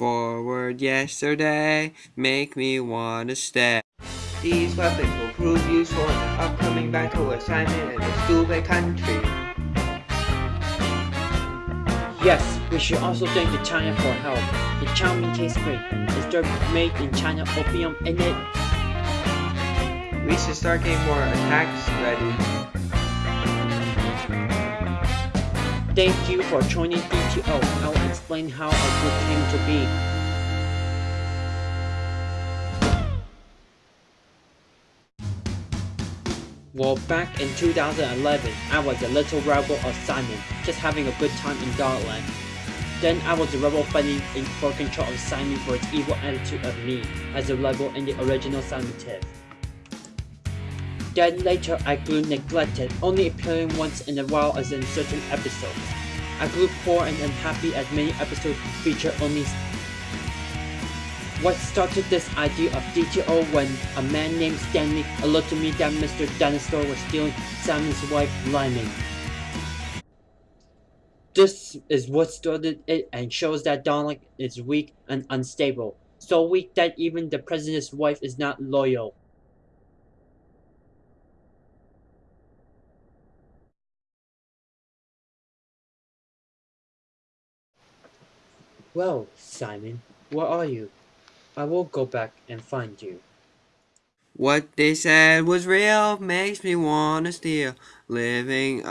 Forward yesterday, make me wanna stay. These weapons will prove useful in the upcoming battle assignment in the Stubei country. Yes, we should also thank the China for help. The chow mein tastes great. Is there made in China opium in it? We should start getting more attacks ready. Thank you for joining DTO. I'll explain how our group came to be. Well, back in 2011, I was a little rebel of Simon, just having a good time in Garland. Then I was a rebel fighting in for control of Simon for its evil attitude of me, as a rebel in the original Simon Tiff. Then later I grew neglected, only appearing once in a while as in certain episodes. I grew poor and unhappy as many episodes feature only what started this idea of DTO when a man named Stanley alerted me that Mr. Dinosaur was stealing Simon's wife, Lyman. This is what started it and shows that Donald is weak and unstable. So weak that even the president's wife is not loyal. Well, Simon, where are you? I will go back and find you. What they said was real, makes me wanna steal. Living